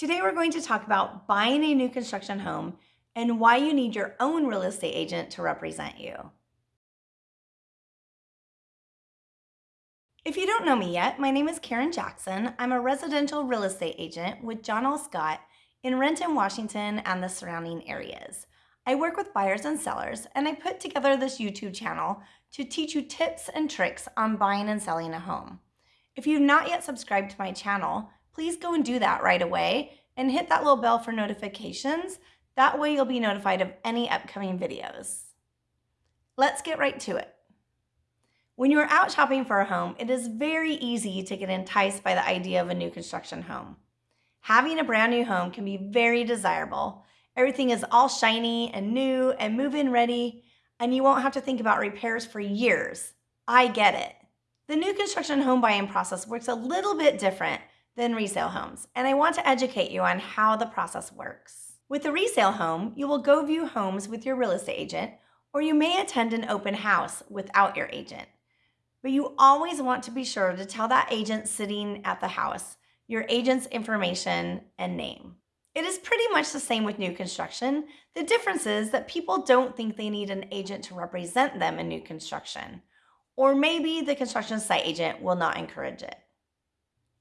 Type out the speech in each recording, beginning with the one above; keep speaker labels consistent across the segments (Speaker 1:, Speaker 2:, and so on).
Speaker 1: Today we're going to talk about buying a new construction home and why you need your own real estate agent to represent you. If you don't know me yet, my name is Karen Jackson. I'm a residential real estate agent with John L. Scott in Renton, Washington and the surrounding areas. I work with buyers and sellers, and I put together this YouTube channel to teach you tips and tricks on buying and selling a home. If you've not yet subscribed to my channel, please go and do that right away and hit that little bell for notifications. That way you'll be notified of any upcoming videos. Let's get right to it. When you're out shopping for a home, it is very easy to get enticed by the idea of a new construction home. Having a brand new home can be very desirable. Everything is all shiny and new and move-in ready, and you won't have to think about repairs for years. I get it. The new construction home buying process works a little bit different than resale homes, and I want to educate you on how the process works. With a resale home, you will go view homes with your real estate agent, or you may attend an open house without your agent. But you always want to be sure to tell that agent sitting at the house your agent's information and name. It is pretty much the same with new construction. The difference is that people don't think they need an agent to represent them in new construction. Or maybe the construction site agent will not encourage it.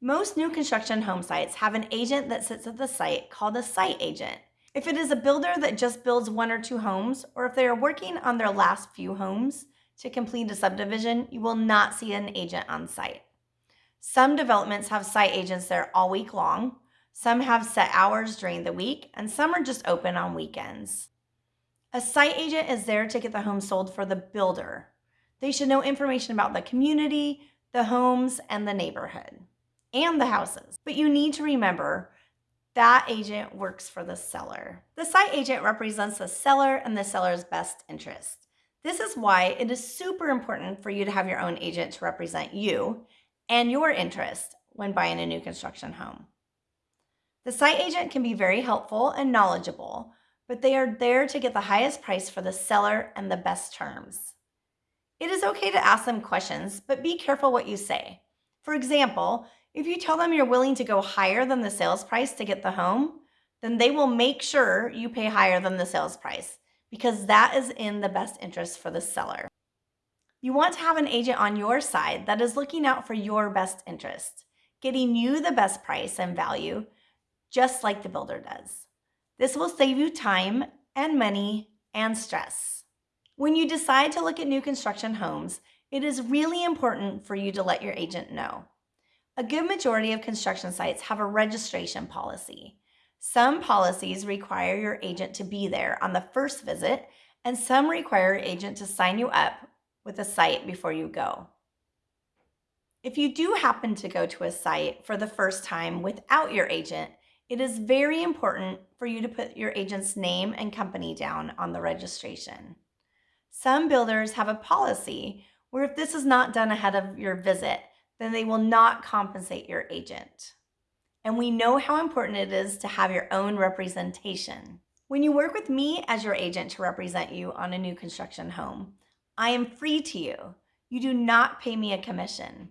Speaker 1: Most new construction home sites have an agent that sits at the site called a site agent. If it is a builder that just builds one or two homes, or if they are working on their last few homes to complete a subdivision, you will not see an agent on site. Some developments have site agents there all week long, some have set hours during the week, and some are just open on weekends. A site agent is there to get the home sold for the builder. They should know information about the community, the homes, and the neighborhood, and the houses. But you need to remember that agent works for the seller. The site agent represents the seller and the seller's best interest. This is why it is super important for you to have your own agent to represent you and your interest when buying a new construction home. The site agent can be very helpful and knowledgeable, but they are there to get the highest price for the seller and the best terms. It is okay to ask them questions, but be careful what you say. For example, if you tell them you're willing to go higher than the sales price to get the home, then they will make sure you pay higher than the sales price because that is in the best interest for the seller. You want to have an agent on your side that is looking out for your best interest, getting you the best price and value, just like the builder does. This will save you time and money and stress. When you decide to look at new construction homes, it is really important for you to let your agent know. A good majority of construction sites have a registration policy. Some policies require your agent to be there on the first visit, and some require your agent to sign you up with a site before you go. If you do happen to go to a site for the first time without your agent, it is very important for you to put your agent's name and company down on the registration. Some builders have a policy where if this is not done ahead of your visit, then they will not compensate your agent. And we know how important it is to have your own representation. When you work with me as your agent to represent you on a new construction home, I am free to you. You do not pay me a commission.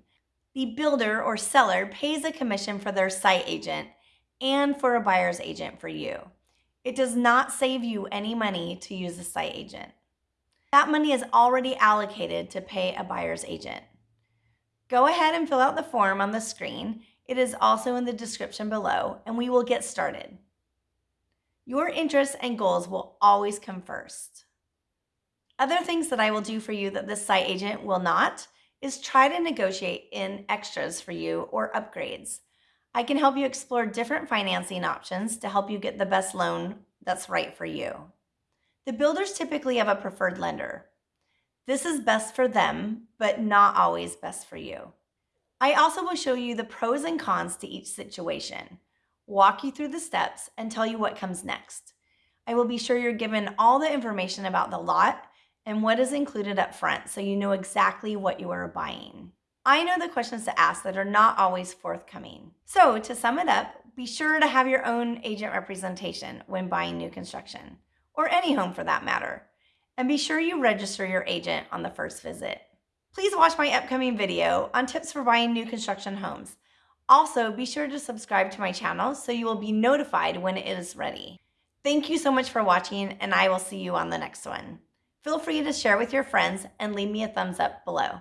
Speaker 1: The builder or seller pays a commission for their site agent and for a buyer's agent for you. It does not save you any money to use a site agent. That money is already allocated to pay a buyer's agent. Go ahead and fill out the form on the screen. It is also in the description below, and we will get started. Your interests and goals will always come first. Other things that I will do for you that this site agent will not is try to negotiate in extras for you or upgrades. I can help you explore different financing options to help you get the best loan that's right for you. The builders typically have a preferred lender. This is best for them, but not always best for you. I also will show you the pros and cons to each situation, walk you through the steps, and tell you what comes next. I will be sure you're given all the information about the lot and what is included up front so you know exactly what you are buying. I know the questions to ask that are not always forthcoming. So to sum it up, be sure to have your own agent representation when buying new construction, or any home for that matter. And be sure you register your agent on the first visit. Please watch my upcoming video on tips for buying new construction homes. Also, be sure to subscribe to my channel so you will be notified when it is ready. Thank you so much for watching, and I will see you on the next one. Feel free to share with your friends and leave me a thumbs up below.